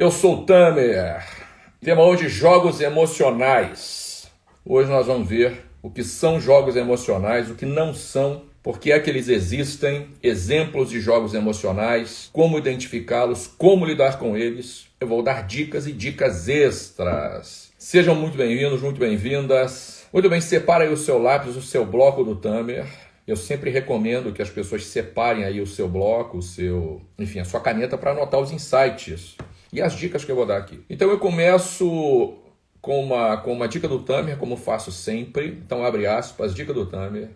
Eu sou o Tamer. Tema hoje jogos emocionais. Hoje nós vamos ver o que são jogos emocionais, o que não são, por que é que eles existem, exemplos de jogos emocionais, como identificá-los, como lidar com eles. Eu vou dar dicas e dicas extras. Sejam muito bem-vindos, muito bem-vindas. Muito bem, separe aí o seu lápis, o seu bloco do Tamer. Eu sempre recomendo que as pessoas separem aí o seu bloco, o seu, enfim, a sua caneta para anotar os insights e as dicas que eu vou dar aqui. Então eu começo com uma, com uma dica do Tamer, como faço sempre. Então abre aspas, dica do Tamer.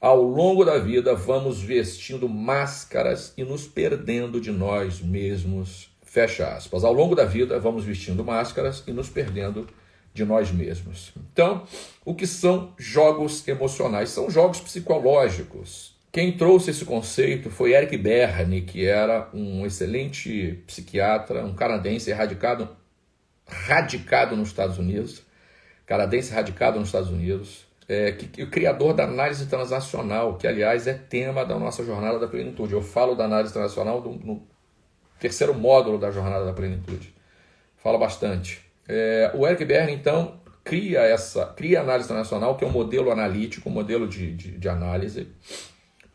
Ao longo da vida vamos vestindo máscaras e nos perdendo de nós mesmos. Fecha aspas. Ao longo da vida vamos vestindo máscaras e nos perdendo de nós mesmos. Então, o que são jogos emocionais? São jogos psicológicos quem trouxe esse conceito foi Eric Berne, que era um excelente psiquiatra, um canadense radicado, radicado nos Estados Unidos, canadense radicado nos Estados Unidos, é, que, que, o criador da análise transacional, que aliás é tema da nossa jornada da plenitude. Eu falo da análise transacional do, no terceiro módulo da jornada da plenitude. Fala bastante. É, o Eric Berne, então, cria essa cria a análise transacional, que é um modelo analítico, um modelo de, de, de análise,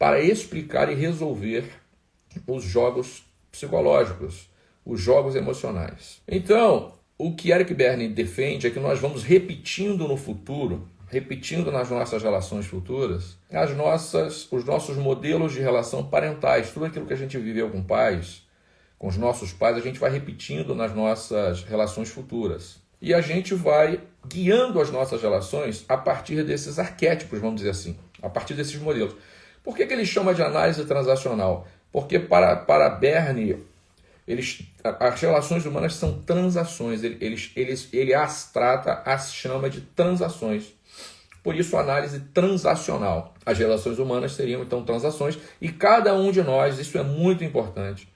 para explicar e resolver os jogos psicológicos, os jogos emocionais. Então, o que Eric Berne defende é que nós vamos repetindo no futuro, repetindo nas nossas relações futuras, as nossas, os nossos modelos de relação parentais, tudo aquilo que a gente viveu com pais, com os nossos pais, a gente vai repetindo nas nossas relações futuras. E a gente vai guiando as nossas relações a partir desses arquétipos, vamos dizer assim, a partir desses modelos. Por que, que ele chama de análise transacional? Porque para, para Bernie, eles, as relações humanas são transações, ele, eles, eles, ele as trata, as chama de transações. Por isso, análise transacional. As relações humanas seriam então transações e cada um de nós, isso é muito importante,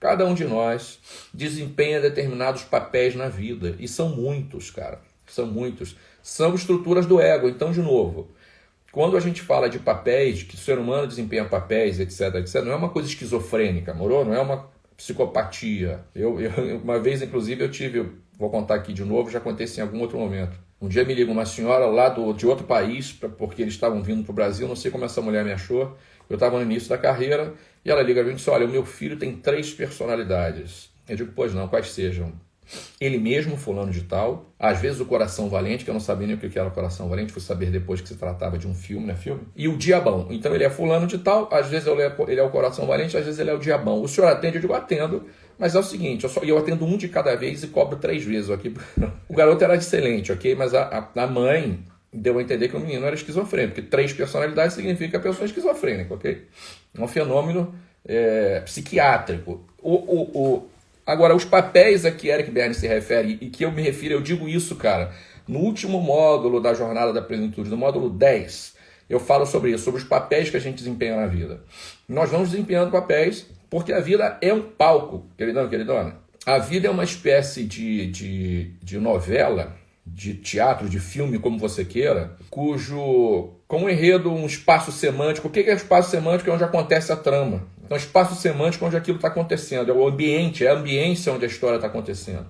cada um de nós desempenha determinados papéis na vida e são muitos, cara, são muitos. São estruturas do ego. Então, de novo, quando a gente fala de papéis, que o ser humano desempenha papéis, etc, etc, não é uma coisa esquizofrênica, morou? Não é uma psicopatia. Eu, eu, uma vez, inclusive, eu tive, vou contar aqui de novo, já aconteceu em algum outro momento. Um dia me liga uma senhora lá do, de outro país, pra, porque eles estavam vindo para o Brasil, não sei como essa mulher me achou. Eu estava no início da carreira e ela liga para mim e disse: Olha, o meu filho tem três personalidades. Eu digo: Pois não, quais sejam? Ele mesmo, fulano de tal, às vezes o Coração Valente, que eu não sabia nem o que era o Coração Valente, fui saber depois que se tratava de um filme, né, filme, e o Diabão. Então ele é fulano de tal, às vezes ele é o Coração Valente, às vezes ele é o Diabão. O senhor atende? Eu digo, atendo, mas é o seguinte, eu, só, eu atendo um de cada vez e cobro três vezes aqui. o garoto era excelente, ok? Mas a, a, a mãe deu a entender que o menino era esquizofrênico, porque três personalidades significa pessoa é esquizofrênica, ok? É um fenômeno é, psiquiátrico. O, o, o, Agora, os papéis a que Eric Berne se refere e que eu me refiro, eu digo isso, cara, no último módulo da Jornada da Plenitude, no módulo 10, eu falo sobre isso, sobre os papéis que a gente desempenha na vida. Nós vamos desempenhando papéis porque a vida é um palco, queridão, queridona. A vida é uma espécie de, de, de novela, de teatro, de filme, como você queira, cujo, com um enredo, um espaço semântico. O que é espaço semântico? É onde acontece a trama. Então, espaço semântico onde aquilo está acontecendo, é o ambiente, é a ambiência onde a história está acontecendo.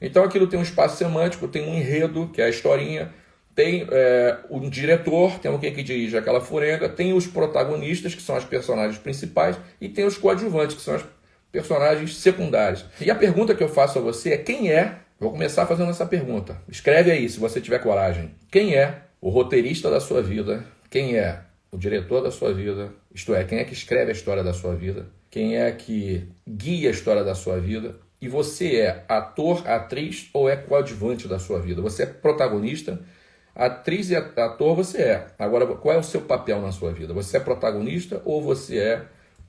Então, aquilo tem um espaço semântico, tem um enredo, que é a historinha, tem é, um diretor, tem alguém que dirige aquela furenga, tem os protagonistas, que são as personagens principais, e tem os coadjuvantes, que são as personagens secundárias. E a pergunta que eu faço a você é: quem é? Vou começar fazendo essa pergunta. Escreve aí, se você tiver coragem. Quem é o roteirista da sua vida? Quem é o diretor da sua vida, isto é, quem é que escreve a história da sua vida, quem é que guia a história da sua vida, e você é ator, atriz ou é coadjuvante da sua vida? Você é protagonista, atriz e ator você é. Agora, qual é o seu papel na sua vida? Você é protagonista ou você é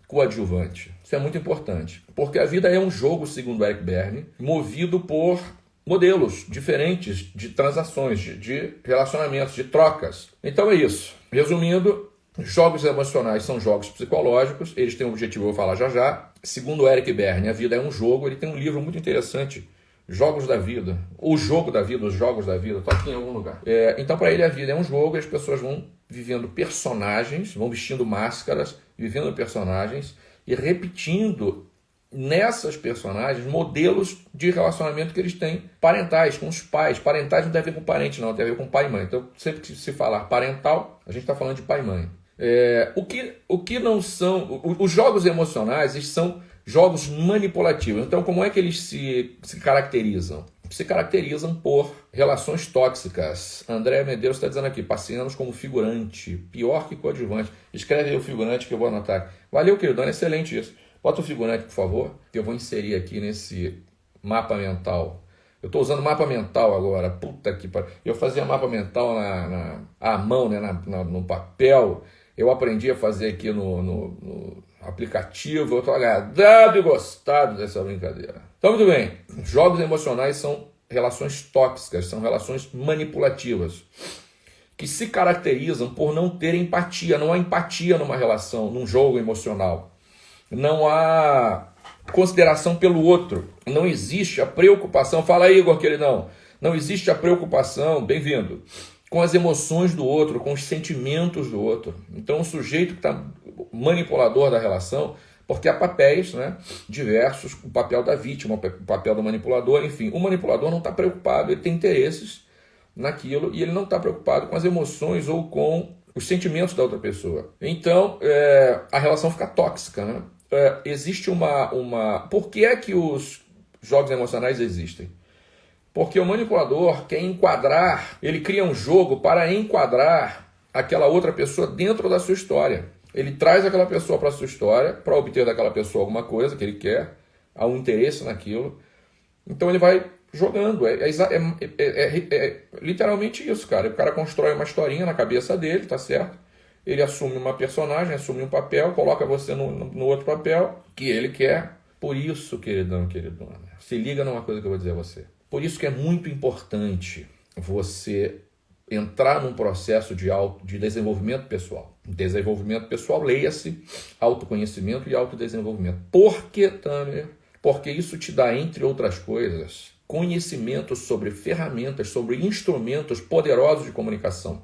coadjuvante? Isso é muito importante, porque a vida é um jogo, segundo Eric Berne, movido por modelos diferentes de transações, de, relacionamentos, de trocas. Então é isso. Resumindo, Jogos emocionais são jogos psicológicos, eles têm um objetivo, eu vou falar já já. Segundo Eric Berne, a vida é um jogo, ele tem um livro muito interessante, Jogos da Vida, o jogo da vida, os jogos da vida, está aqui em algum lugar. É, então, para ele, a vida é um jogo e as pessoas vão vivendo personagens, vão vestindo máscaras, vivendo personagens e repetindo nessas personagens modelos de relacionamento que eles têm parentais, com os pais. Parentais não tem a ver com parente, não, tem a ver com pai e mãe. Então, sempre que se falar parental, a gente está falando de pai e mãe. É, o, que, o que não são. Os jogos emocionais eles são jogos manipulativos. Então, como é que eles se, se caracterizam? Se caracterizam por relações tóxicas. André Medeiros está dizendo aqui, passeamos como figurante, pior que coadjuvante. Escreve aí o figurante que eu vou anotar. Valeu, querido, excelente isso. Bota o figurante, por favor, que eu vou inserir aqui nesse mapa mental. Eu estou usando mapa mental agora. Puta que pariu. Eu fazia mapa mental na, na à mão, né, na, na, no papel. Eu aprendi a fazer aqui no, no, no aplicativo. Eu estou agradado e gostado dessa brincadeira. Então, muito bem. Jogos emocionais são relações tóxicas, são relações manipulativas que se caracterizam por não ter empatia. Não há empatia numa relação, num jogo emocional não há consideração pelo outro, não existe a preocupação. Fala aí, Igor, queridão. Não existe a preocupação, bem-vindo, com as emoções do outro, com os sentimentos do outro. Então, o sujeito que está manipulador da relação, porque há papéis né, diversos, o papel da vítima, o papel do manipulador, enfim. O manipulador não está preocupado, ele tem interesses naquilo e ele não está preocupado com as emoções ou com os sentimentos da outra pessoa. Então, é, a relação fica tóxica, né? é, existe uma, uma. Por que é que os jogos emocionais existem? Porque o manipulador quer enquadrar, ele cria um jogo para enquadrar aquela outra pessoa dentro da sua história. Ele traz aquela pessoa para a sua história, para obter daquela pessoa alguma coisa que ele quer, há um interesse naquilo. Então ele vai jogando. É, é, é, é, literalmente isso, cara. O cara constrói uma historinha na cabeça dele, tá certo? ele assume uma personagem, assume um papel, coloca você no, no outro papel que ele quer. Por isso, queridão, queridona, se liga numa coisa que eu vou dizer a você. Por isso que é muito importante você entrar num processo de, auto, de desenvolvimento pessoal. Desenvolvimento pessoal, leia-se autoconhecimento e autodesenvolvimento. Por que, Tamer? Porque isso te dá, entre outras coisas, conhecimento sobre ferramentas, sobre instrumentos poderosos de comunicação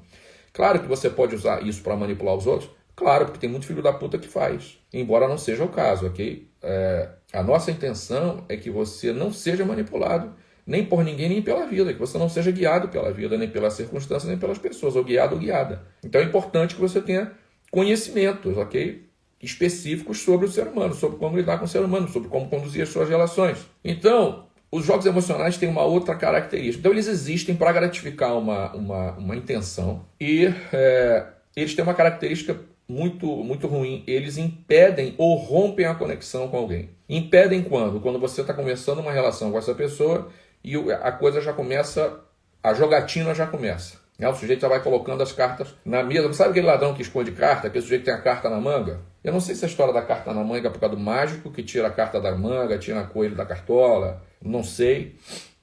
Claro que você pode usar isso para manipular os outros, claro, porque tem muito filho da puta que faz, embora não seja o caso, ok? É, a nossa intenção é que você não seja manipulado nem por ninguém, nem pela vida, que você não seja guiado pela vida, nem pelas circunstâncias, nem pelas pessoas, ou guiado ou guiada. Então é importante que você tenha conhecimentos, ok? Específicos sobre o ser humano, sobre como lidar com o ser humano, sobre como conduzir as suas relações. Então, os jogos emocionais têm uma outra característica. Então, eles existem para gratificar uma, uma, uma intenção e é, eles têm uma característica muito, muito ruim. Eles impedem ou rompem a conexão com alguém. Impedem quando? Quando você está começando uma relação com essa pessoa e a coisa já começa, a jogatina já começa. O sujeito já vai colocando as cartas na mesa. Sabe aquele ladrão que esconde carta? Aquele sujeito que tem a carta na manga? Eu não sei se a história da carta na manga é por causa do mágico que tira a carta da manga, tira a coelho da cartola não sei,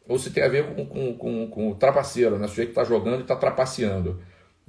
ou se tem a ver com, com, com, com o trapaceiro, né? o sujeito que está jogando e está trapaceando.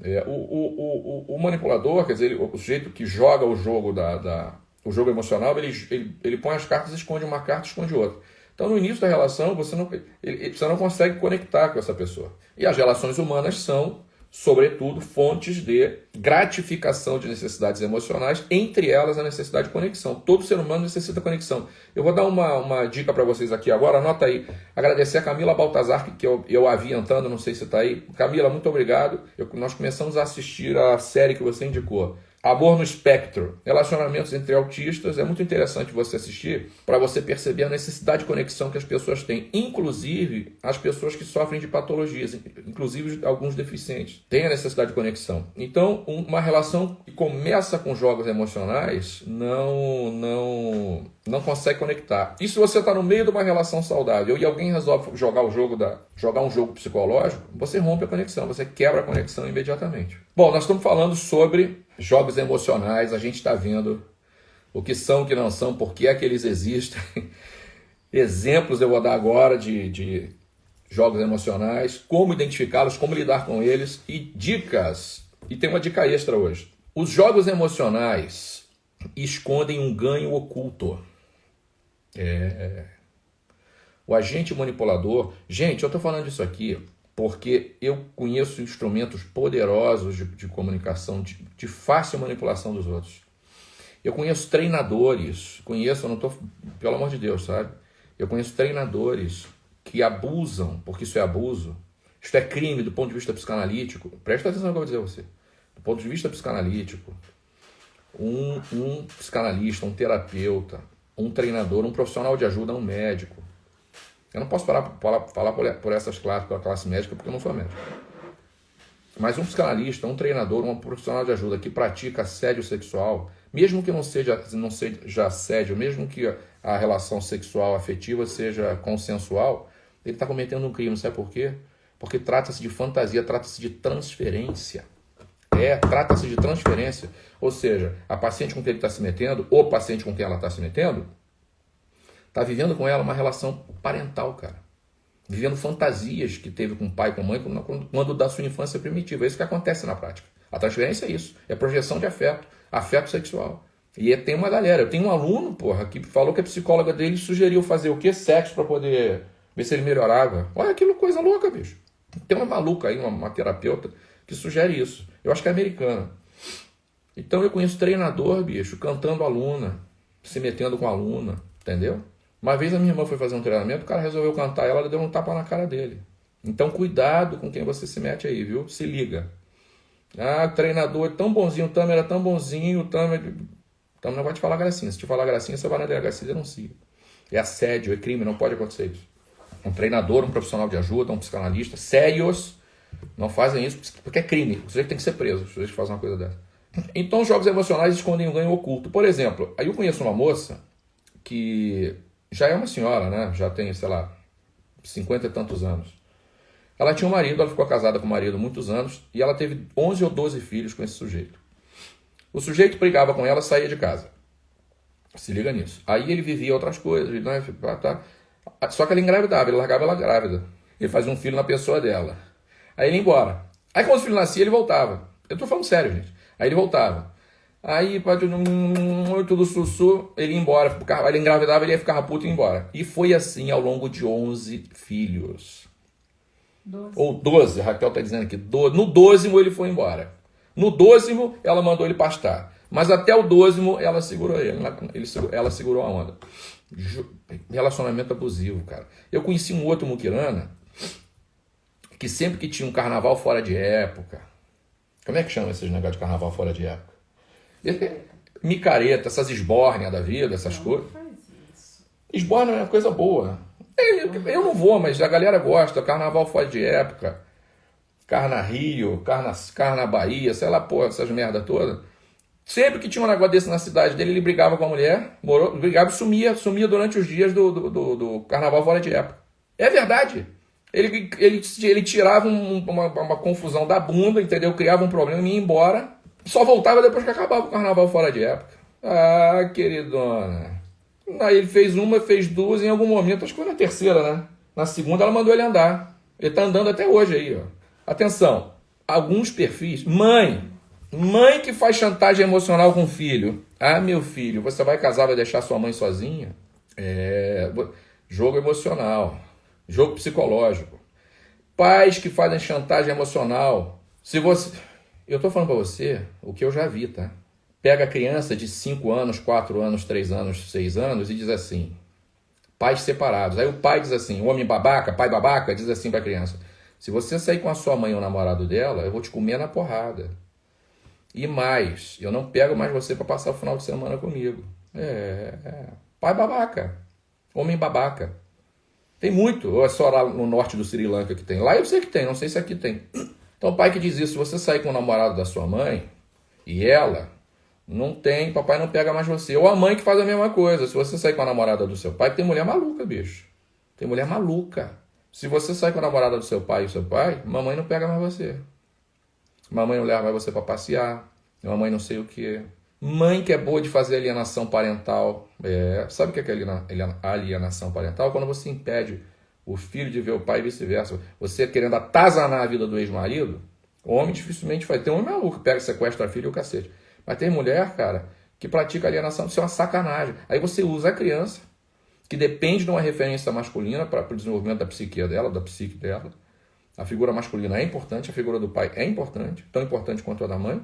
É, o, o, o, o, manipulador, quer dizer, ele, o sujeito que joga o jogo da, da, o jogo emocional, ele, ele, ele põe as cartas, esconde uma carta, esconde outra. Então, no início da relação, você não, ele, você não consegue conectar com essa pessoa. E as relações humanas são sobretudo, fontes de gratificação de necessidades emocionais, entre elas a necessidade de conexão. Todo ser humano necessita conexão. Eu vou dar uma, uma dica para vocês aqui agora, anota aí. Agradecer a Camila Baltazar, que eu, eu havia entrando, não sei se está aí. Camila, muito obrigado. Eu, nós começamos a assistir a série que você indicou. Amor no Espectro, relacionamentos entre autistas, é muito interessante você assistir para você perceber a necessidade de conexão que as pessoas têm, inclusive as pessoas que sofrem de patologias, inclusive alguns deficientes, têm a necessidade de conexão. Então, uma relação que começa com jogos emocionais não não não consegue conectar. E se você está no meio de uma relação saudável e alguém resolve jogar o jogo da jogar um jogo psicológico, você rompe a conexão, você quebra a conexão imediatamente. Bom, nós estamos falando sobre jogos emocionais, a gente está vendo o que são, o que não são, por que é que eles existem. Exemplos eu vou dar agora de, de jogos emocionais, como identificá-los, como lidar com eles e dicas. E tem uma dica extra hoje. Os jogos emocionais escondem um ganho oculto. É. O agente manipulador. Gente, eu estou falando isso aqui porque eu conheço instrumentos poderosos de, de comunicação, de, de, fácil manipulação dos outros. Eu conheço treinadores, conheço, eu não estou, pelo amor de Deus, sabe? Eu conheço treinadores que abusam, porque isso é abuso, isso é crime do ponto de vista psicanalítico. Presta atenção no que eu vou dizer a você. Do ponto de vista psicanalítico, um, um psicanalista, um terapeuta, um treinador, um profissional de ajuda, um médico. Eu não posso falar, falar, falar por, por essas classes, pela classe médica, porque eu não sou médico. Mas um psicanalista, um treinador, um profissional de ajuda que pratica assédio sexual, mesmo que não seja, não seja assédio, mesmo que a relação sexual afetiva seja consensual, ele está cometendo um crime. Sabe por quê? Porque trata-se de fantasia, trata-se de transferência. É, trata-se de transferência. Ou seja, a paciente com quem ele está se metendo, ou paciente com quem ela está se metendo, está vivendo com ela uma relação parental, cara vivendo fantasias que teve com o pai, com a mãe, quando, quando da sua infância primitiva. É isso que acontece na prática. A transferência é isso, é projeção de afeto, afeto sexual. E é, tem uma galera, eu tenho um aluno, porra, que falou que a psicóloga dele sugeriu fazer o quê? Sexo para poder ver se ele melhorava. Olha aquilo, coisa louca, bicho. Tem uma maluca aí, uma, uma terapeuta, que sugere isso. Eu acho que é americana. Então eu conheço treinador, bicho, cantando aluna, se metendo com aluna, entendeu? Uma vez a minha irmã foi fazer um treinamento, o cara resolveu cantar, ela deu um tapa na cara dele. Então cuidado com quem você se mete aí, viu? Se liga. Ah, o treinador é tão bonzinho, o Tamer era tão bonzinho, o Tamer... O Tamer não vai te falar gracinha. Se te falar gracinha, você vai na delegacia e denuncia. É assédio, é crime, não pode acontecer isso. Um treinador, um profissional de ajuda, um psicanalista, sérios, não fazem isso porque é crime. Você tem que ser preso se você faz uma coisa dessa. Então, os jogos emocionais escondem um ganho oculto. Por exemplo, aí eu conheço uma moça que já é uma senhora, né? Já tem, sei lá, cinquenta e tantos anos. Ela tinha um marido, ela ficou casada com o marido muitos anos e ela teve 11 ou 12 filhos com esse sujeito. O sujeito brigava com ela, saía de casa. Se liga nisso. Aí ele vivia outras coisas, né? tá. Só que ela engravidava, ele largava ela grávida. Ele fazia um filho na pessoa dela. Aí ele ia embora. Aí quando o filho nascia, ele voltava. Eu tô falando sério, gente. Aí ele voltava. Aí, muito do sussu, ele ia embora. Ele engravidava, ele ia ficar puto e ia embora. E foi assim ao longo de 11 filhos. 12. Ou 12, Raquel está dizendo aqui. No dozimo ele foi embora. No dozimo ela mandou ele pastar. Mas até o dozimo ela segurou ele. ele ela segurou a onda. Relacionamento abusivo, cara. Eu conheci um outro muquirana que sempre que tinha um carnaval fora de época. Como é que chama esses negócios de carnaval fora de época? Micareta, essas esbórnias da vida, essas não, coisas. Esbórnia é uma coisa boa. Eu, eu não vou, mas a galera gosta. Carnaval fora de época. Carna Rio, Carna, Carna Bahia, sei lá, porra, essas merda toda. Sempre que tinha um negócio desse na cidade dele, ele brigava com a mulher, morou, brigava e sumia, sumia durante os dias do, do, do, do carnaval fora de época. É verdade. Ele, ele, ele tirava um, uma, uma confusão da bunda, entendeu? Criava um problema e ia embora só voltava depois que acabava o carnaval fora de época. Ah, queridona. Aí ele fez uma, fez duas, em algum momento, acho que foi na terceira, né? Na segunda ela mandou ele andar. Ele tá andando até hoje aí, ó. Atenção, alguns perfis. Mãe, mãe que faz chantagem emocional com o filho. Ah, meu filho, você vai casar, vai deixar sua mãe sozinha? É. Jogo emocional, jogo psicológico. Pais que fazem chantagem emocional. Se você. Eu estou falando para você o que eu já vi, tá? Pega a criança de 5 anos, 4 anos, 3 anos, 6 anos e diz assim: pais separados. Aí o pai diz assim: homem babaca, pai babaca, diz assim para a criança: se você sair com a sua mãe ou o namorado dela, eu vou te comer na porrada. E mais, eu não pego mais você para passar o final de semana comigo. É, é, pai babaca, homem babaca. Tem muito, ou é só lá no norte do Sri Lanka que tem. Lá eu sei que tem, não sei se aqui tem. Então o pai que diz isso, se você sair com o namorado da sua mãe e ela não tem, papai não pega mais você. Ou a mãe que faz a mesma coisa. Se você sair com a namorada do seu pai, tem mulher maluca, bicho. Tem mulher maluca. Se você sair com a namorada do seu pai e seu pai, mamãe não pega mais você. Mamãe não leva mais você para passear. Mamãe não sei o que. Mãe que é boa de fazer alienação parental. É, sabe o que é alienação parental? Quando você impede o filho de ver o pai e vice-versa. Você querendo atazanar a vida do ex-marido, homem dificilmente vai ter um maluco, pega, sequestra a filha e o cacete. Mas tem mulher, cara, que pratica alienação, isso é uma sacanagem. Aí você usa a criança, que depende de uma referência masculina para o desenvolvimento da psique dela, da psique dela. A figura masculina é importante, a figura do pai é importante, tão importante quanto a da mãe.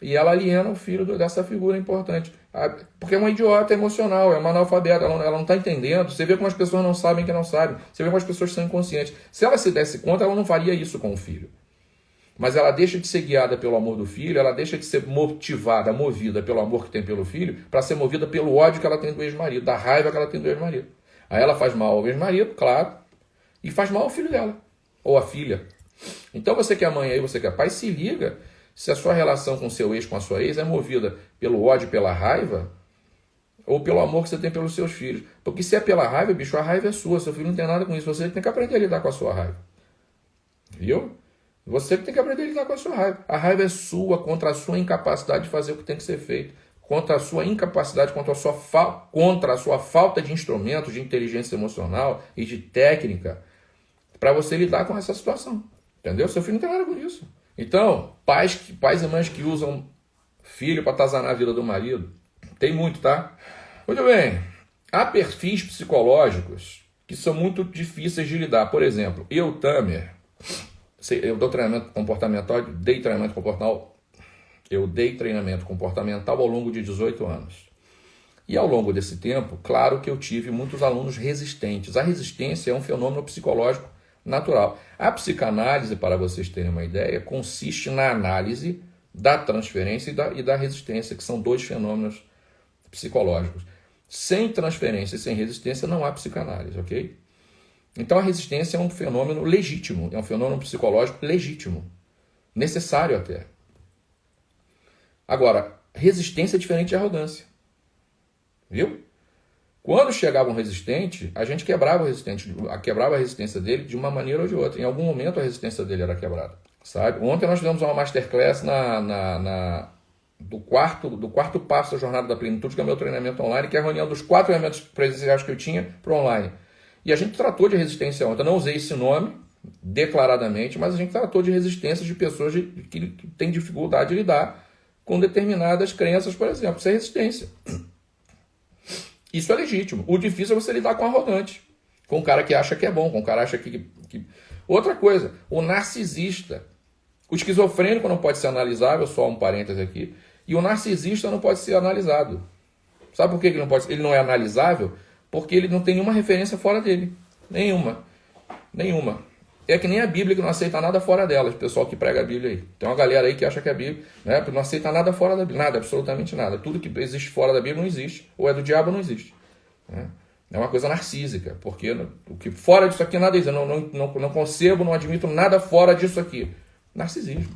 E ela aliena o filho dessa figura importante. Porque é uma idiota emocional, é uma analfabeta, ela, não está entendendo. Você vê como as pessoas não sabem que não sabem. Você vê como as pessoas são inconscientes. Se ela se desse conta, ela não faria isso com o filho. Mas ela deixa de ser guiada pelo amor do filho, ela deixa de ser motivada, movida pelo amor que tem pelo filho, para ser movida pelo ódio que ela tem do ex-marido, da raiva que ela tem do ex-marido. Aí ela faz mal ao ex-marido, claro, e faz mal ao filho dela, ou à filha. Então você que é mãe aí, você que é pai, se liga se a sua relação com seu ex, com a sua ex, é movida pelo ódio, pela raiva, ou pelo amor que você tem pelos seus filhos. Porque se é pela raiva, bicho, a raiva é sua, seu filho não tem nada com isso. Você tem que aprender a lidar com a sua raiva. Viu? Você tem que aprender a lidar com a sua raiva. A raiva é sua contra a sua incapacidade de fazer o que tem que ser feito. Contra a sua incapacidade, contra a sua, fa... contra a sua falta de instrumentos de inteligência emocional e de técnica para você lidar com essa situação. Entendeu? Seu filho não tem nada com isso. Então, pais, pais e mães que usam filho para atazanar a vida do marido, tem muito, tá? Muito bem. Há perfis psicológicos que são muito difíceis de lidar. Por exemplo, eu, Tamer, eu dou treinamento comportamental, dei treinamento comportamental, eu dei treinamento comportamental ao longo de 18 anos. E ao longo desse tempo, claro que eu tive muitos alunos resistentes. A resistência é um fenômeno psicológico natural. A psicanálise, para vocês terem uma ideia, consiste na análise da transferência e da, e da resistência, que são dois fenômenos psicológicos. Sem transferência e sem resistência não há psicanálise, ok? Então a resistência é um fenômeno legítimo, é um fenômeno psicológico legítimo, necessário até. Agora, resistência é diferente de arrogância. Viu? Quando chegava um resistente, a gente quebrava o resistente, quebrava a resistência dele de uma maneira ou de outra. Em algum momento a resistência dele era quebrada, sabe? Ontem nós tivemos uma masterclass na, na, na do quarto do quarto passo da jornada da plenitude, que é o meu treinamento online, que é a reunião dos quatro elementos presenciais que eu tinha para online. E a gente tratou de resistência ontem. Eu não usei esse nome declaradamente, mas a gente tratou de resistência de pessoas de, que, que têm dificuldade de lidar com determinadas crenças, por exemplo. Isso é resistência. Isso é legítimo. O difícil é você lidar com arrogante, com o cara que acha que é bom, com o cara que acha que, que... Outra coisa, o narcisista. O esquizofrênico não pode ser analisável, só um parêntese aqui, e o narcisista não pode ser analisado. Sabe por que ele não pode Ele não é analisável? Porque ele não tem nenhuma referência fora dele. Nenhuma. Nenhuma. É que nem a Bíblia que não aceita nada fora dela, o pessoal que prega a Bíblia aí. Tem uma galera aí que acha que a Bíblia né, não aceita nada fora da Bíblia, nada, absolutamente nada. Tudo que existe fora da Bíblia não existe, ou é do diabo não existe. Né? É uma coisa narcísica, porque o que fora disso aqui nada existe. Eu não, não, não, não concebo, não admito nada fora disso aqui. Narcisismo.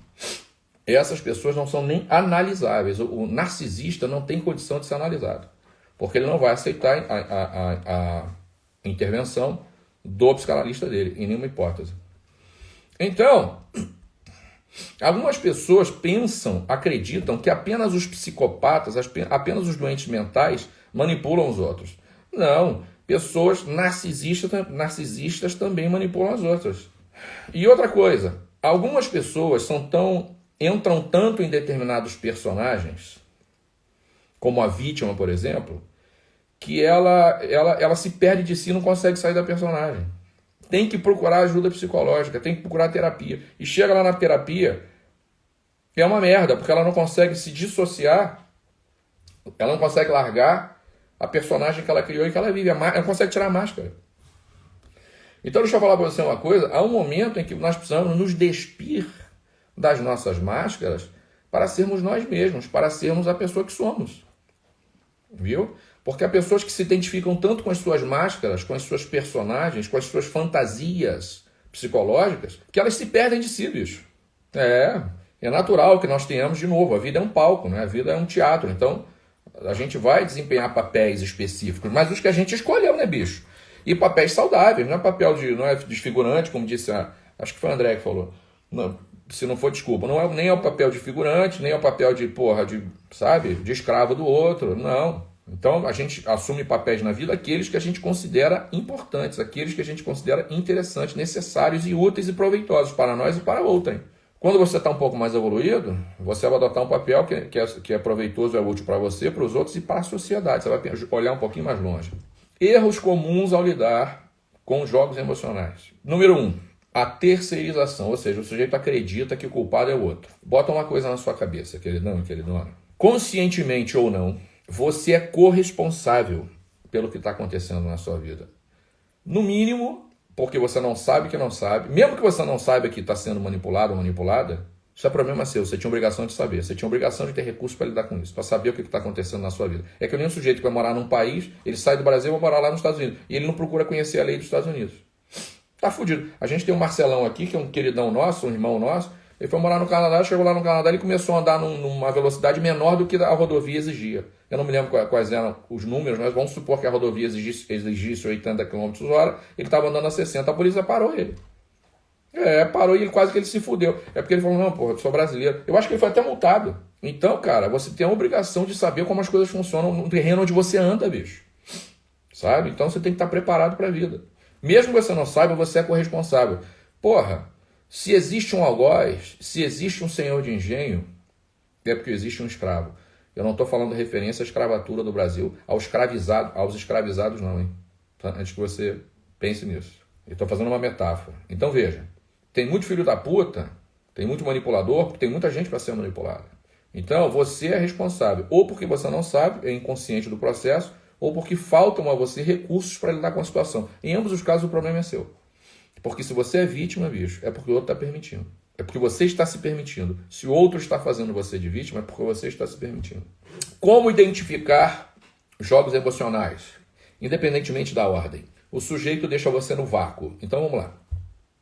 Essas pessoas não são nem analisáveis. O, o narcisista não tem condição de ser analisado, porque ele não vai aceitar a, a, a, a intervenção do psicanalista dele, em nenhuma hipótese. Então, algumas pessoas pensam, acreditam que apenas os psicopatas, apenas os doentes mentais manipulam os outros. Não, pessoas narcisistas, narcisistas também manipulam as outras. E outra coisa, algumas pessoas são tão entram tanto em determinados personagens, como a vítima, por exemplo, que ela, ela, ela se perde de si e não consegue sair da personagem tem que procurar ajuda psicológica, tem que procurar terapia. E chega lá na terapia, é uma merda, porque ela não consegue se dissociar, ela não consegue largar a personagem que ela criou e que ela vive, ela não consegue tirar a máscara. Então, deixa eu falar para você uma coisa: há um momento em que nós precisamos nos despir das nossas máscaras para sermos nós mesmos, para sermos a pessoa que somos. Viu? Porque há pessoas que se identificam tanto com as suas máscaras, com as suas personagens, com as suas fantasias psicológicas, que elas se perdem de si, bicho. É, é natural que nós tenhamos de novo. A vida é um palco, né? a vida é um teatro. Então, a gente vai desempenhar papéis específicos, mas os que a gente escolheu, né, bicho? E papéis saudáveis, não é papel de. não é desfigurante, como disse a. Acho que foi o André que falou. Não, se não for desculpa, não é nem é o papel de figurante, nem é o papel de, porra, de, sabe, de escravo do outro. Não. Então a gente assume papéis na vida aqueles que a gente considera importantes, aqueles que a gente considera interessantes, necessários e úteis e proveitosos para nós e para outrem. Quando você está um pouco mais evoluído, você vai adotar um papel que, que, é, que é proveitoso, é útil para você, para os outros e para a sociedade. Você vai olhar um pouquinho mais longe. Erros comuns ao lidar com jogos emocionais. Número um, a terceirização, ou seja, o sujeito acredita que o culpado é o outro. Bota uma coisa na sua cabeça, queridão e queridona. Conscientemente ou não, você é corresponsável pelo que está acontecendo na sua vida. No mínimo, porque você não sabe que não sabe, mesmo que você não saiba que está sendo manipulado ou manipulada, isso é problema seu, você tinha obrigação de saber, você tinha obrigação de ter recursos para lidar com isso, para saber o que está acontecendo na sua vida. É que nem um sujeito que vai morar num país, ele sai do Brasil e vai morar lá nos Estados Unidos, e ele não procura conhecer a lei dos Estados Unidos. Tá fudido. A gente tem um Marcelão aqui, que é um queridão nosso, um irmão nosso, ele foi morar no Canadá, chegou lá no Canadá, e começou a andar num, numa velocidade menor do que a rodovia exigia. Eu não me lembro quais eram os números, mas vamos supor que a rodovia exigisse, exigisse 80 km hora, ele estava andando a 60, a polícia parou ele. É, parou e ele quase que ele se fudeu. É porque ele falou, não, porra, eu sou brasileiro. Eu acho que ele foi até multado. Então, cara, você tem a obrigação de saber como as coisas funcionam no terreno onde você anda, bicho. Sabe? Então você tem que estar preparado para a vida. Mesmo que você não saiba, você é corresponsável. Porra, se existe um algoz, se existe um senhor de engenho, é porque existe um escravo. Eu não estou falando referência à escravatura do Brasil, aos escravizados, aos escravizados não, hein? Tá? Antes que você pense nisso. Eu estou fazendo uma metáfora. Então veja, tem muito filho da puta, tem muito manipulador, porque tem muita gente para ser manipulada. Então você é responsável, ou porque você não sabe, é inconsciente do processo, ou porque faltam a você recursos para lidar com a situação. Em ambos os casos o problema é seu. Porque se você é vítima, bicho, é porque o outro está permitindo. É porque você está se permitindo. Se o outro está fazendo você de vítima, é porque você está se permitindo. Como identificar jogos emocionais? Independentemente da ordem. O sujeito deixa você no vácuo. Então vamos lá.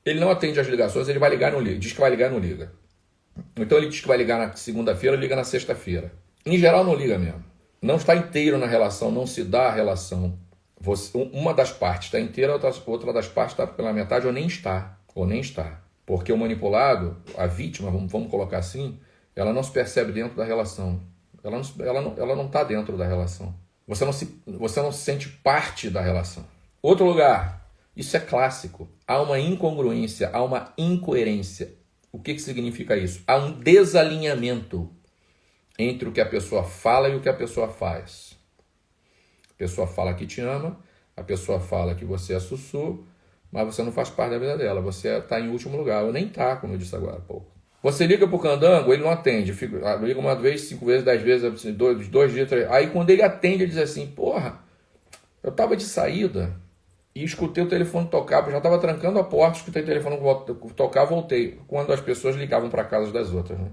Ele não atende as ligações, ele vai ligar não liga. Diz que vai ligar não liga. Então ele diz que vai ligar na segunda-feira, liga na sexta-feira. Em geral não liga mesmo. Não está inteiro na relação, não se dá a relação. Você, uma das partes está inteira, outra, das partes está pela metade ou nem está. Ou nem está. Porque o manipulado, a vítima, vamos, vamos colocar assim, ela não se percebe dentro da relação. Ela não, ela não, ela não está dentro da relação. Você não, se, você não se sente parte da relação. Outro lugar, isso é clássico. Há uma incongruência, há uma incoerência. O que, que significa isso? Há um desalinhamento entre o que a pessoa fala e o que a pessoa faz. Pessoa fala que te ama, a pessoa fala que você é sussurro, mas você não faz parte da vida dela. Você está em último lugar. Ou nem está, como eu disse agora há pouco. Você liga pro candango, ele não atende. Fica, ah, liga uma vez, cinco vezes, dez vezes, assim, dois, dois dias, três. Aí quando ele atende, ele diz assim: Porra, eu tava de saída e escutei o telefone tocar, eu já estava trancando a porta, escutei o telefone tocar, voltei. Quando as pessoas ligavam para casa das outras, né?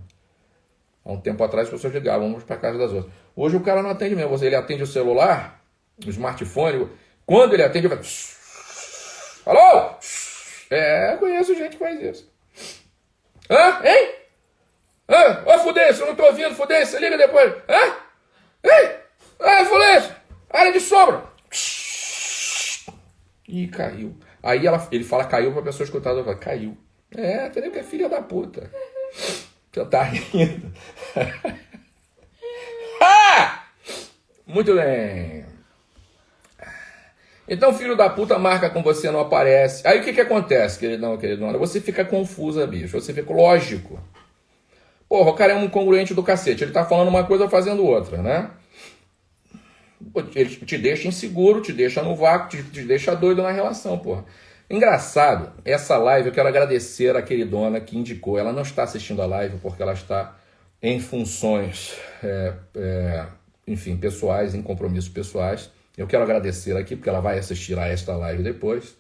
Há um tempo atrás as pessoas ligavam para casa das outras. Hoje o cara não atende mesmo. Ele atende o celular, o smartphone. Quando ele atende, ele. Alô? É, conheço gente que faz isso. Hã? Hein? Hã? Ô, Fudêncio, eu não tô ouvindo, Fudêncio, liga depois. Hã? Ei! Ah, Fudêncio! Área de sombra! Ih, caiu. Aí ela, ele fala caiu pra pessoa escutar, ela fala, caiu. É, entendeu que é filha da puta. Você tá rindo. ah! Muito bem. Então, filho da puta marca com você, não aparece. Aí o que, que acontece, queridão, queridona? Você fica confusa, bicho. Você fica lógico. Porra, o cara é um congruente do cacete. Ele tá falando uma coisa fazendo outra, né? Ele te deixa inseguro, te deixa no vácuo, te, te deixa doido na relação, porra. Engraçado, essa live eu quero agradecer a queridona que indicou. Ela não está assistindo a live porque ela está em funções, é, é, enfim, pessoais, em compromissos pessoais. Eu quero agradecer aqui, porque ela vai assistir a esta live depois.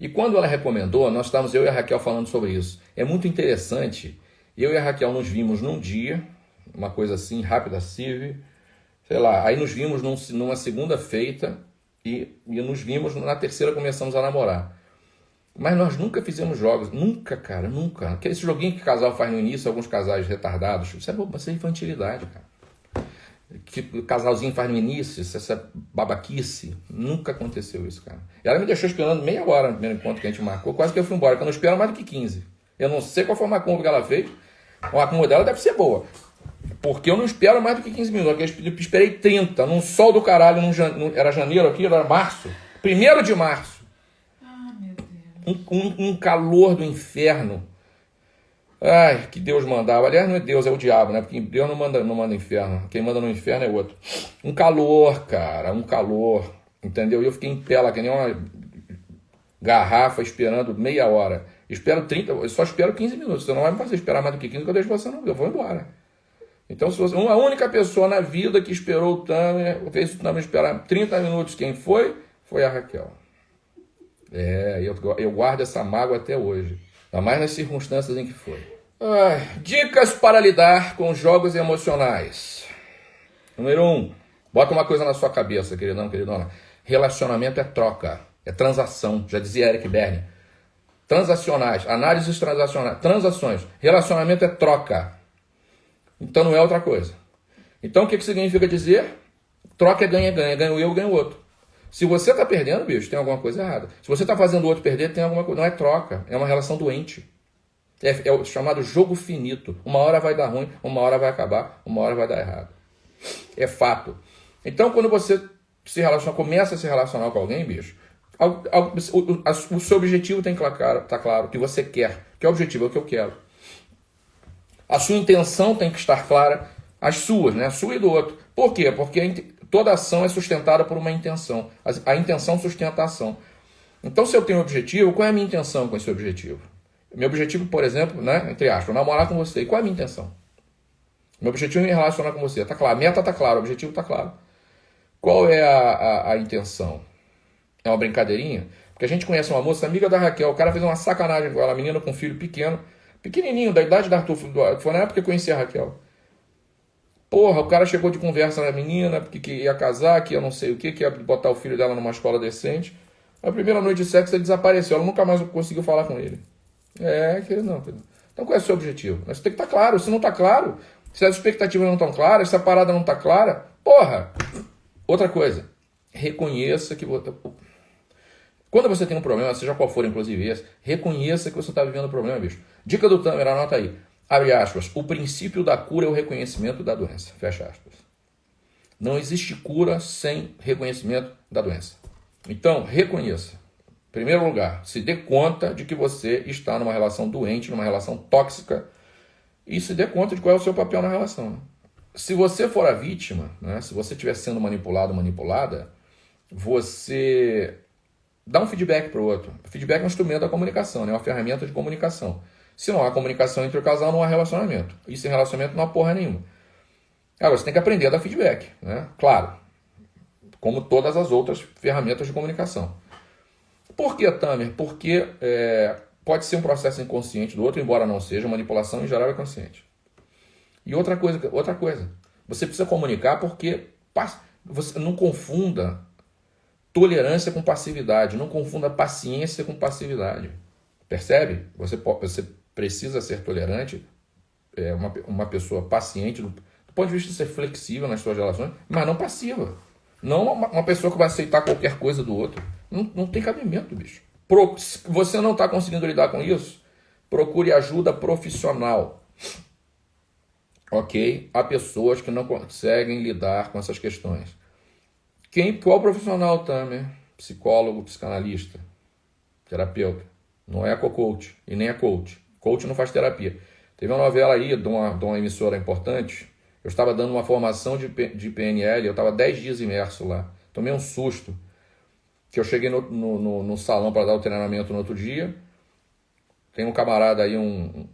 E quando ela recomendou, nós estávamos, eu e a Raquel, falando sobre isso. É muito interessante. Eu e a Raquel nos vimos num dia, uma coisa assim, rápida, cive, sei lá. Aí nos vimos num, numa segunda-feita e, e nos vimos na terceira começamos a namorar. Mas nós nunca fizemos jogos, nunca, cara, nunca. Esse joguinho que o casal faz no início, alguns casais retardados, isso é, isso é infantilidade, cara que o casalzinho faz no início, essa babaquice. Nunca aconteceu isso, cara. E ela me deixou esperando meia hora no primeiro encontro que a gente marcou, quase que eu fui embora, porque eu não espero mais do que 15. Eu não sei qual foi a macumba que ela fez. A macumba dela deve ser boa. Porque eu não espero mais do que 15 minutos. Eu esperei 30, num sol do caralho, num, era janeiro aqui, era março. Primeiro de março. Ah, meu Deus. Um, um, um calor do inferno. Ai, que Deus mandava. Aliás, não é Deus, é o diabo, né? Porque Deus não manda, não manda inferno. Quem manda no inferno é outro. Um calor, cara, um calor. Entendeu? E eu fiquei em pé lá, que nem uma garrafa, esperando meia hora. Espero 30, eu só espero 15 minutos. Você não vai me fazer esperar mais do que 15, que eu deixo você não. Eu vou embora. Então, se você, uma única pessoa na vida que esperou o Tamer, fez o Tamer esperar 30 minutos, quem foi? Foi a Raquel. É, eu, eu guardo essa mágoa até hoje. Ainda mais nas circunstâncias em que foi. Ah, dicas para lidar com jogos emocionais. Número um, bota uma coisa na sua cabeça, queridão, queridona. Relacionamento é troca, é transação, já dizia Eric Berne. Transacionais, análises transacionais, transações. Relacionamento é troca. Então não é outra coisa. Então o que, que significa dizer? Troca é ganha-ganha, ganho eu, ganho o outro. Se você está perdendo, bicho, tem alguma coisa errada. Se você está fazendo o outro perder, tem alguma coisa. Não é troca, é uma relação doente. É, é, o chamado jogo finito. Uma hora vai dar ruim, uma hora vai acabar, uma hora vai dar errado. É fato. Então, quando você se relaciona, começa a se relacionar com alguém, bicho, o, o, o seu objetivo tem que estar claro, tá claro, o que você quer. Que é o objetivo, é o que eu quero. A sua intenção tem que estar clara, as suas, né? A sua e do outro. Por quê? Porque toda ação é sustentada por uma intenção. A, intenção sustenta a ação. Então, se eu tenho um objetivo, qual é a minha intenção com esse objetivo? Meu objetivo, por exemplo, né, entre aspas, namorar com você. E qual é a minha intenção? Meu objetivo é me relacionar com você. Tá claro, a meta tá clara, o objetivo tá claro. Qual é a, a, a, intenção? É uma brincadeirinha? Porque a gente conhece uma moça, amiga da Raquel, o cara fez uma sacanagem com ela, menina com um filho pequeno, pequenininho, da idade da Arthur, foi na época que eu conheci a Raquel. Porra, o cara chegou de conversa na menina, porque que ia casar, que ia não sei o que, que ia botar o filho dela numa escola decente. A primeira noite de sexo ele desapareceu, ela nunca mais conseguiu falar com ele. É, querido, não, querido. Então qual é o seu objetivo? Mas tem que estar tá claro, se não está claro, se as expectativas não estão claras, se a parada não está clara, porra! Outra coisa, reconheça que. Quando você tem um problema, seja qual for, inclusive esse, reconheça que você está vivendo um problema, bicho. Dica do Tamer, anota aí. Abre aspas. O princípio da cura é o reconhecimento da doença. Fecha aspas. Não existe cura sem reconhecimento da doença. Então, reconheça. Em primeiro lugar, se dê conta de que você está numa relação doente, numa relação tóxica, e se dê conta de qual é o seu papel na relação. Se você for a vítima, né, se você estiver sendo manipulado, manipulada, você dá um feedback para o outro. Feedback é um instrumento da comunicação, né, é uma ferramenta de comunicação. Se não há comunicação entre o casal, não há relacionamento. E sem relacionamento não há porra nenhuma. Agora, você tem que aprender a dar feedback, né? Claro. Como todas as outras ferramentas de comunicação. Por que, Tamer? Porque é, pode ser um processo inconsciente do outro, embora não seja, manipulação em geral é consciente. E outra coisa, outra coisa, você precisa comunicar porque você não confunda tolerância com passividade, não confunda paciência com passividade. Percebe? Você, você precisa ser tolerante, é uma, uma pessoa paciente, do, ponto de vista de ser flexível nas suas relações, mas não passiva. Não uma, uma pessoa que vai aceitar qualquer coisa do outro. Não, não tem cabimento, bicho. Pro, você não está conseguindo lidar com isso, procure ajuda profissional. Ok? Há pessoas que não conseguem lidar com essas questões. Quem, qual profissional, Tamer? Psicólogo, psicanalista, terapeuta. Não é co-coach e nem a coach. Coach não faz terapia. Teve uma novela aí de uma, de uma emissora importante. Eu estava dando uma formação de, de PNL, eu estava 10 dias imerso lá. Tomei um susto. Que eu cheguei no, no, no, no salão para dar o treinamento no outro dia. Tem um camarada aí, um,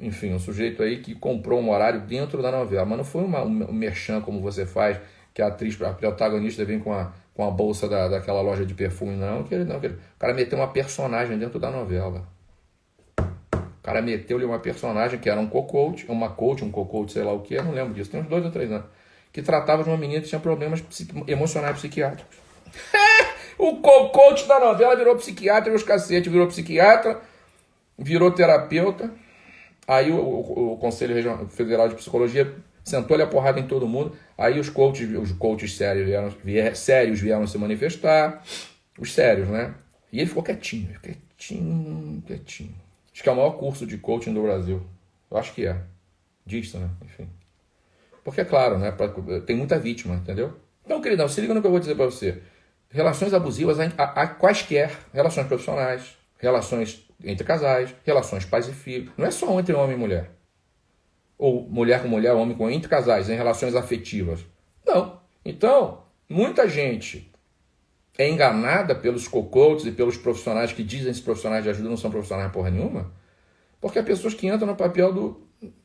enfim, um sujeito aí que comprou um horário dentro da novela. Mas não foi uma, um merchan como você faz, que a atriz, a protagonista vem com a, com a bolsa da, daquela loja de perfume, não. Que não que o cara meteu uma personagem dentro da novela cara meteu-lhe uma personagem que era um co-coach, uma coach, um co-coach, sei lá o que, eu não lembro disso, tem uns dois ou três anos, que tratava de uma menina que tinha problemas emocionais psiquiátricos. o co-coach da novela virou psiquiatra, os cacete, virou psiquiatra, virou terapeuta. Aí o, o, o Conselho Federal de Psicologia sentou-lhe a porrada em todo mundo. Aí os coaches, os coaches sérios vieram, vier, sérios vieram se manifestar. Os sérios, né? E ele ficou quietinho, quietinho, quietinho. Acho que é o maior curso de coaching do Brasil. Eu acho que é. Diz, né? Enfim. Porque, é claro, né? Tem muita vítima, entendeu? Então, queridão, se liga no que eu vou dizer para você. Relações abusivas há, quaisquer relações profissionais, relações entre casais, relações pais e filhos. Não é só entre homem e mulher. Ou mulher com mulher, homem com entre casais, em relações afetivas. Não. Então, muita gente é enganada pelos co-coaches e pelos profissionais que dizem que profissionais de ajuda não são profissionais porra nenhuma? Porque há pessoas que entram no papel do,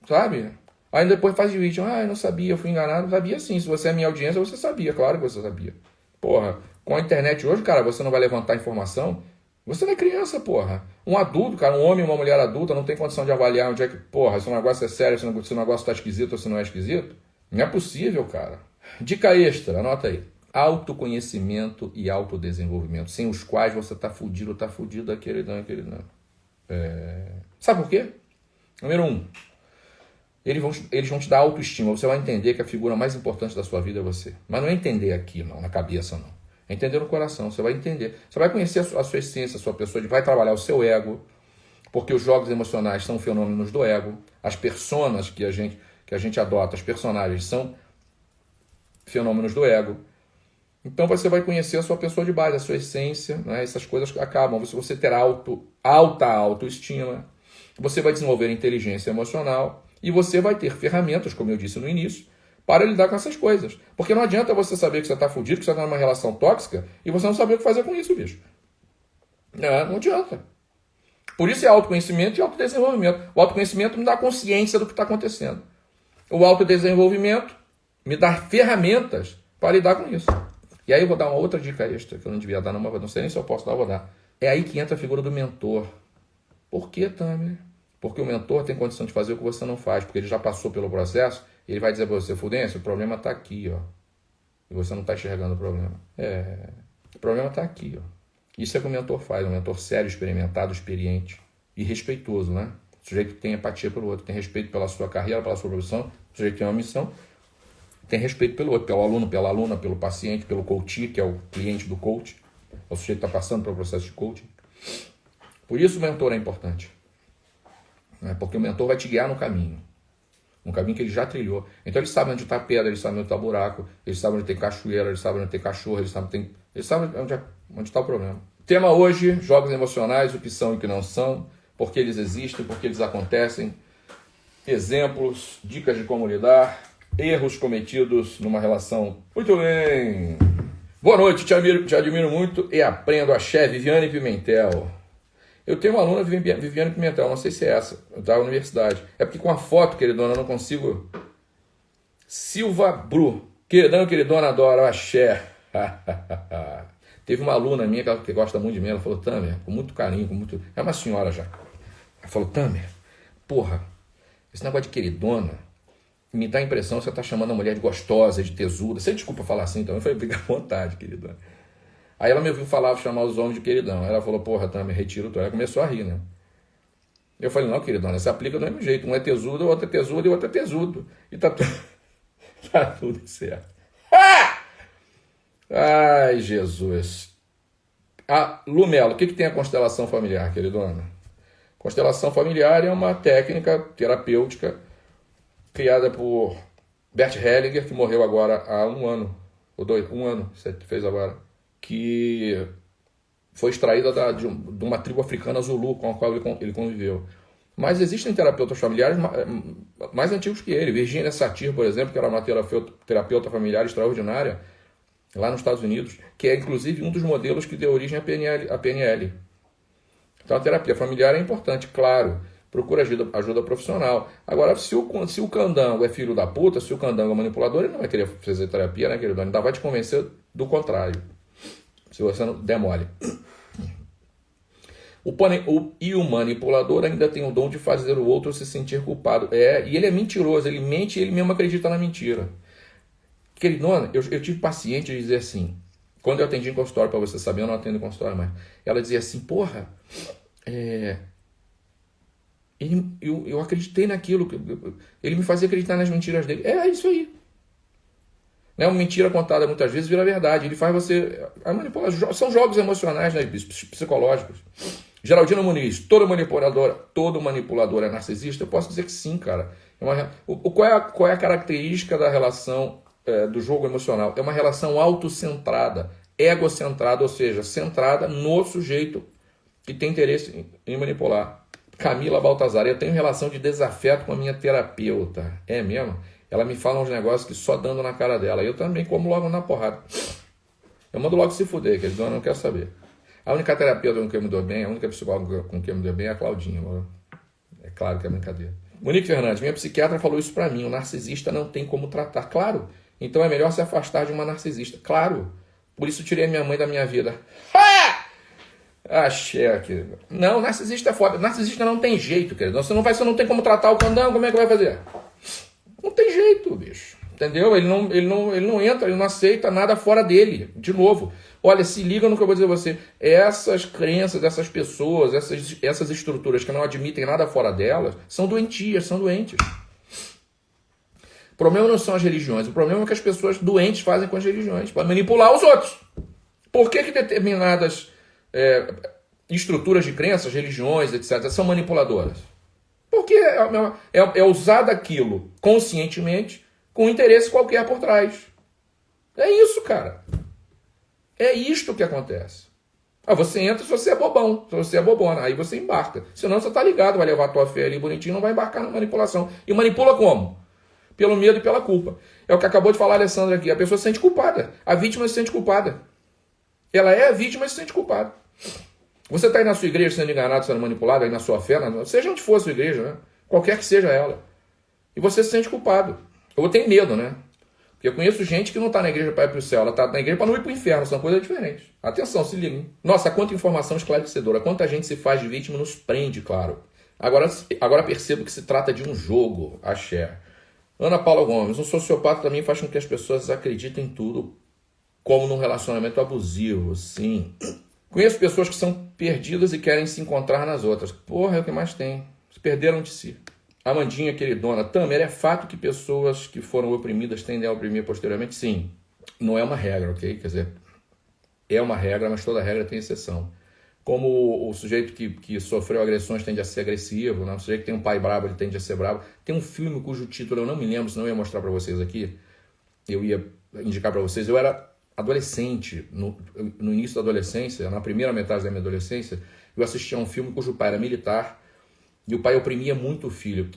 sabe? Aí depois faz de vídeo, ah, eu não sabia, eu fui enganado. Sabia sim, se você é minha audiência, você sabia, claro que você sabia. Porra, com a internet hoje, cara, você não vai levantar informação. Você não é criança, porra. Um adulto, cara, um homem uma mulher adulta não tem condição de avaliar onde é que, porra, se o negócio é sério, se o negócio tá esquisito ou se não é esquisito. Não é possível, cara. Dica extra, anota aí. Autoconhecimento e autodesenvolvimento, sem os quais você tá fudido, tá fudido daquele não, aquele não. É... Sabe por quê? Número um, eles vão, eles vão te dar autoestima. Você vai entender que a figura mais importante da sua vida é você. Mas não é entender aqui, não, na cabeça, não. É entender no coração. Você vai entender. Você vai conhecer a sua, a sua essência, a sua pessoa, vai trabalhar o seu ego, porque os jogos emocionais são fenômenos do ego. As personas que a gente, que a gente adota, as personagens, são fenômenos do ego. Então você vai conhecer a sua pessoa de base, a sua essência, né? essas coisas acabam. Você, você ter auto, alta autoestima, você vai desenvolver inteligência emocional e você vai ter ferramentas, como eu disse no início, para lidar com essas coisas. Porque não adianta você saber que você está fudido, que você está numa relação tóxica, e você não saber o que fazer com isso, bicho. Não, não adianta. Por isso é autoconhecimento e autodesenvolvimento. O autoconhecimento me dá consciência do que está acontecendo. O autodesenvolvimento me dá ferramentas para lidar com isso. E aí eu vou dar uma outra dica extra, que eu não devia dar, não, mas não sei nem se eu posso dar, eu vou dar. É aí que entra a figura do mentor. Por que, Tamer? Porque o mentor tem condição de fazer o que você não faz, porque ele já passou pelo processo, e ele vai dizer para você, Fudêncio, o problema está aqui, ó. E você não está enxergando o problema. É, o problema está aqui, ó. Isso é que o mentor faz, um mentor sério, experimentado, experiente e respeitoso, né? O sujeito que tem empatia pelo outro, tem respeito pela sua carreira, pela sua profissão, o sujeito tem uma missão, tem respeito pelo outro, pelo aluno, pela aluna, pelo paciente, pelo coach, que é o cliente do coach, é o sujeito que está passando pelo processo de coaching. Por isso o mentor é importante. Né? Porque o mentor vai te guiar no caminho. Um caminho que ele já trilhou. Então ele sabe onde está pedra, ele sabe onde está buraco, ele sabe onde tem cachoeira, ele sabe onde tem cachorro, ele sabe, tem, ele sabe onde é, está o problema. Tema hoje, jogos emocionais, o que são e o que não são, por que eles existem, por que eles acontecem, exemplos, dicas de como lidar, erros cometidos numa relação. Muito bem! Boa noite, te admiro, te admiro muito e aprendo a chefe Viviane Pimentel. Eu tenho uma aluna, Viviane Pimentel, não sei se é essa, da universidade. É porque com a foto, queridona, eu não consigo. Silva Bru. Queridão, queridona, adoro axé. Teve uma aluna minha que gosta muito de mim, ela falou, Tamer, com muito carinho, com muito. É uma senhora já. Ela falou, Tamer, porra, esse negócio de queridona me dá a impressão que você está chamando a mulher de gostosa, de tesuda. Você desculpa falar assim, então. Eu falei, fica à vontade, queridona. Aí ela me ouviu falar, chamar os homens de queridão. Ela falou, porra, tá, me retiro tudo. Ela começou a rir, né? Eu falei, não, queridona, se aplica do mesmo jeito. Um é tesudo, o outro é tesudo e o outro é tesudo. E tá, tu... tá tudo certo. Ah! Ai, Jesus. Ah, Lumelo, o que, que tem a constelação familiar, queridona? Constelação familiar é uma técnica terapêutica criada por Bert Hellinger, que morreu agora há um ano, ou dois, um ano, você fez agora que foi extraída da, de, uma tribo africana Zulu com a qual ele, ele conviveu. Mas existem terapeutas familiares mais antigos que ele. Virginia Satir, por exemplo, que era uma terapeuta familiar extraordinária lá nos Estados Unidos, que é inclusive um dos modelos que deu origem à PNL. À PNL. Então a terapia familiar é importante, claro. Procura ajuda, ajuda profissional. Agora, se o, se o candango é filho da puta, se o candango é manipulador, ele não vai querer fazer terapia, né, querido? Ele ainda vai te convencer do contrário se você não demole. O, o, e o manipulador ainda tem o dom de fazer o outro se sentir culpado. É, e ele é mentiroso, ele mente e ele mesmo acredita na mentira. Queridona, eu, eu tive paciente de dizer assim, quando eu atendi em consultório, para você saber, eu não atendo em consultório mais. Ela dizia assim, porra, é, ele, eu, eu acreditei naquilo, ele me fazia acreditar nas mentiras dele. É, é isso aí. Né? Uma mentira contada muitas vezes vira verdade. Ele faz você. São jogos emocionais, né? psicológicos. Geraldino Muniz, todo manipulador, todo manipulador é narcisista? Eu posso dizer que sim, cara. É uma, o, qual, é a, qual é a característica da relação é, do jogo emocional? É uma relação autocentrada, egocentrada, ou seja, centrada no sujeito que tem interesse em, em manipular. Camila Baltazar, eu tenho relação de desafeto com a minha terapeuta. É mesmo? Ela me fala uns negócios que só dando na cara dela. Eu também como logo na porrada. Eu mando logo se fuder, que eles não quero saber. A única terapeuta com quem me dou bem, a única psicóloga com quem me dou bem é a Claudinha. É claro que é brincadeira. Monique Fernandes, minha psiquiatra falou isso para mim. O narcisista não tem como tratar. Claro. Então é melhor se afastar de uma narcisista. Claro. Por isso tirei a minha mãe da minha vida. Ah! Axé, querido. Não, narcisista é foda. Narcisista não tem jeito, querido. Você não vai, você não tem como tratar o candão, como é que vai fazer? Não tem jeito, bicho. Entendeu? Ele não, ele, não, ele não entra, ele não aceita nada fora dele. De novo, olha, se liga no que eu vou dizer a você. Essas crenças, essas pessoas, essas, essas estruturas que não admitem nada fora delas, são doentias, são doentes. O problema não são as religiões, o problema é que as pessoas doentes fazem com as religiões, para manipular os outros. Por que, que determinadas é, estruturas de crenças, religiões, etc., são manipuladoras? Porque é, é, é, é usado aquilo conscientemente com interesse qualquer por trás. É isso, cara. É isto que acontece. Ah, você entra se você é bobão, se você é bobona, aí você embarca. Senão você tá ligado, vai levar a tua fé ali bonitinho, não vai embarcar na manipulação. E manipula como? Pelo medo e pela culpa. É o que acabou de falar a Alessandra aqui. A pessoa se sente culpada. A vítima se sente culpada. Ela é a vítima e se sente culpada. Você está aí na sua igreja sendo enganado, sendo manipulado, aí na sua fé, seja onde for a sua igreja, né? qualquer que seja ela. E você se sente culpado. Ou tem medo, né? Porque eu conheço gente que não está na igreja para ir para o céu, ela está na igreja para não ir para o inferno, são coisas diferentes. Atenção, se liguem. Nossa, quanta informação esclarecedora, quanta gente se faz de vítima nos prende, claro. Agora, agora percebo que se trata de um jogo, axé. Ana Paula Gomes, um sociopata também faz com que as pessoas acreditem em tudo, como num relacionamento abusivo, sim. Conheço pessoas que são perdidas e querem se encontrar nas outras. Porra, é o que mais tem. Se perderam de si. Amandinha, queridona, Tamer, é fato que pessoas que foram oprimidas tendem a oprimir posteriormente? Sim. Não é uma regra, ok? Quer dizer, é uma regra, mas toda regra tem exceção. Como o sujeito que, que sofreu agressões tende a ser agressivo, né? o sujeito que tem um pai bravo ele tende a ser bravo. Tem um filme cujo título eu não me lembro, senão eu ia mostrar para vocês aqui. Eu ia indicar para vocês. Eu era adolescente, no, no início da adolescência, na primeira metade da minha adolescência, eu assistia a um filme cujo pai era militar e o pai oprimia muito o filho.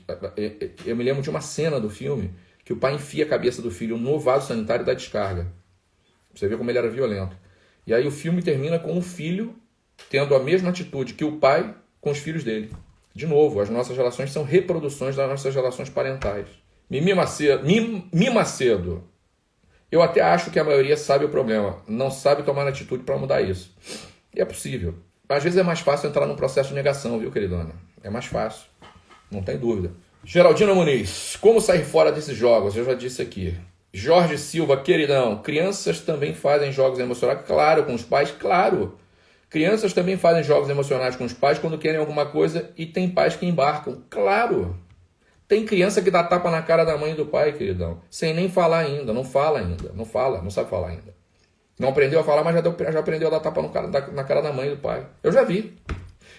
Eu me lembro de uma cena do filme que o pai enfia a cabeça do filho no vaso sanitário da descarga. Você vê como ele era violento. E aí o filme termina com o filho tendo a mesma atitude que o pai com os filhos dele. De novo, as nossas relações são reproduções das nossas relações parentais. Mimi Macedo, Mimi Macedo. Eu até acho que a maioria sabe o problema, não sabe tomar atitude para mudar isso. E é possível. Às vezes é mais fácil entrar num processo de negação, viu, queridona? É mais fácil, não tem dúvida. Geraldino Muniz, como sair fora desses jogos? Eu já disse aqui. Jorge Silva, queridão, crianças também fazem jogos emocionais? Claro, com os pais, claro. Crianças também fazem jogos emocionais com os pais quando querem alguma coisa e tem pais que embarcam. Claro. Tem criança que dá tapa na cara da mãe e do pai, queridão, sem nem falar ainda, não fala ainda, não fala, não sabe falar ainda. Não aprendeu a falar, mas já, deu, já aprendeu a dar tapa no cara, na cara da mãe e do pai. Eu já vi.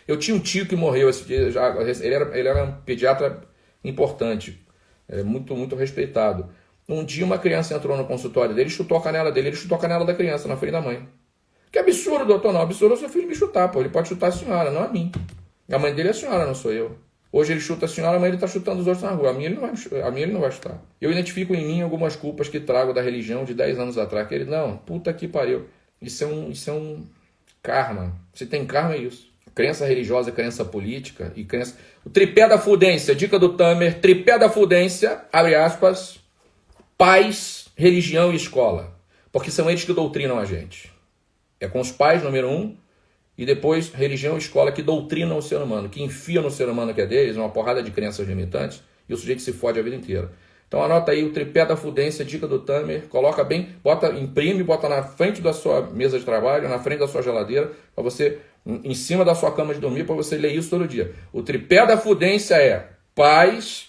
Eu tinha um tio que morreu esse dia, já, ele, era, ele era um pediatra importante, é, muito, muito respeitado. Um dia uma criança entrou no consultório dele, chutou a canela dele, ele chutou a canela da criança na frente da mãe. Que absurdo, doutor, não. Absurdo é o seu filho me chutar, pô. Ele pode chutar a senhora, não a mim. A mãe dele é a senhora, não sou eu. Hoje ele chuta a senhora, amanhã ele está chutando os outros na rua. A minha, ele não vai, a minha ele não vai chutar. Eu identifico em mim algumas culpas que trago da religião de 10 anos atrás. Que ele, não, puta que pariu. Isso é um, isso é um karma. Se tem karma, é isso crença religiosa, crença política e crença. O tripé da fudência, dica do Tamer, tripé da fudência, abre aspas, pais, religião e escola. Porque são eles que doutrinam a gente. É com os pais, número um, e depois religião e escola que doutrinam o ser humano, que enfiam no ser humano que é deles uma porrada de crenças limitantes e o sujeito se fode a vida inteira. Então anota aí o tripé da fudência, dica do Tamer, coloca bem, bota, imprime, bota na frente da sua mesa de trabalho, na frente da sua geladeira, para você em cima da sua cama de dormir para você ler isso todo dia. O tripé da fudência é paz,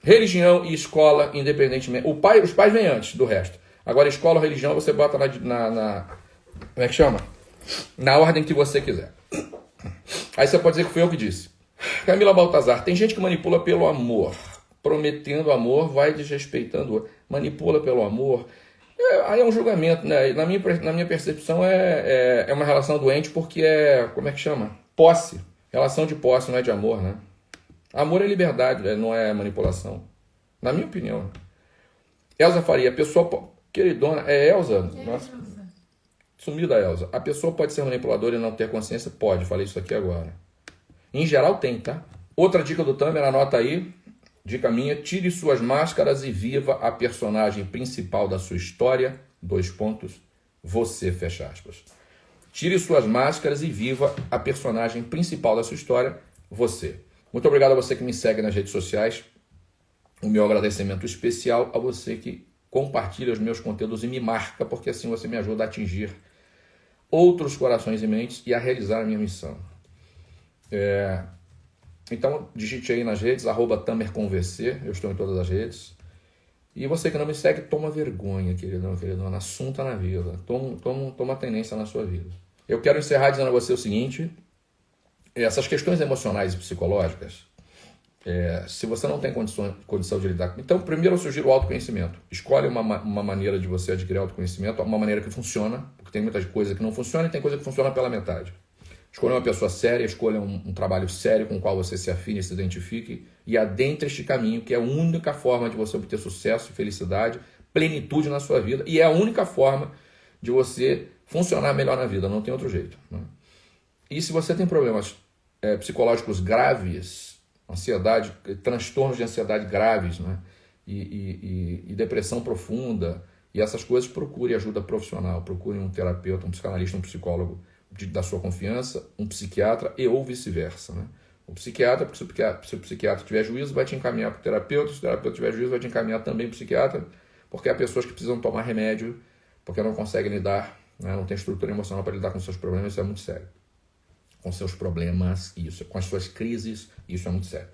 religião e escola, independentemente. O pai, os pais vêm antes do resto. Agora, escola ou religião você bota na, na, na, Como é que chama? Na ordem que você quiser. Aí você pode dizer que foi eu que disse. Camila Baltazar, tem gente que manipula pelo amor. Prometendo amor, vai desrespeitando. Manipula pelo amor. É, aí é um julgamento, né? Na minha, na minha percepção é, é, é, uma relação doente porque é, como é que chama? Posse. Relação de posse, não é de amor, né? Amor é liberdade, né? não é manipulação. Na minha opinião. Elza Faria, pessoa... Queridona, é Elza? É Nossa. Sumida, Elza. A pessoa pode ser manipuladora e não ter consciência? Pode, falei isso aqui agora. Em geral tem, tá? Outra dica do Tamer, anota aí. Dica minha, tire suas máscaras e viva a personagem principal da sua história. Dois pontos. Você, fecha aspas. Tire suas máscaras e viva a personagem principal da sua história, você. Muito obrigado a você que me segue nas redes sociais. O meu agradecimento especial a você que compartilha os meus conteúdos e me marca, porque assim você me ajuda a atingir outros corações e mentes e a realizar a minha missão. É... Então, digite aí nas redes, arroba TamerConVC, eu estou em todas as redes. E você que não me segue, toma vergonha, queridão, queridona, assunta na vida, toma, toma, toma tendência na sua vida. Eu quero encerrar dizendo a você o seguinte, essas questões emocionais e psicológicas, é, se você não tem condição, condição de lidar com... Então, primeiro eu sugiro o autoconhecimento. Escolhe uma, uma maneira de você adquirir autoconhecimento, uma maneira que funciona, porque tem muitas coisas que não funcionam e tem coisa que funciona pela metade. Escolha uma pessoa séria, escolha um, um, trabalho sério com o qual você se afine, se identifique e adentre este caminho, que é a única forma de você obter sucesso, felicidade, plenitude na sua vida e é a única forma de você funcionar melhor na vida, não tem outro jeito. Né? E se você tem problemas é, psicológicos graves, ansiedade, transtornos de ansiedade graves, né? E, e, e, e, depressão profunda, e essas coisas, procure ajuda profissional, procure um terapeuta, um psicanalista, um psicólogo de, da sua confiança, um psiquiatra e ou vice-versa. Né? O psiquiatra, porque se o psiquiatra, se o psiquiatra tiver juízo, vai te encaminhar para o terapeuta, se o terapeuta tiver juízo, vai te encaminhar também para o psiquiatra, porque há pessoas que precisam tomar remédio, porque não conseguem lidar, né? não tem estrutura emocional para lidar com seus problemas, isso é muito sério com seus problemas, isso, com as suas crises, isso é muito sério.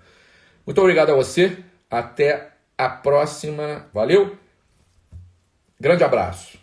Muito obrigado a você, até a próxima, valeu? Grande abraço.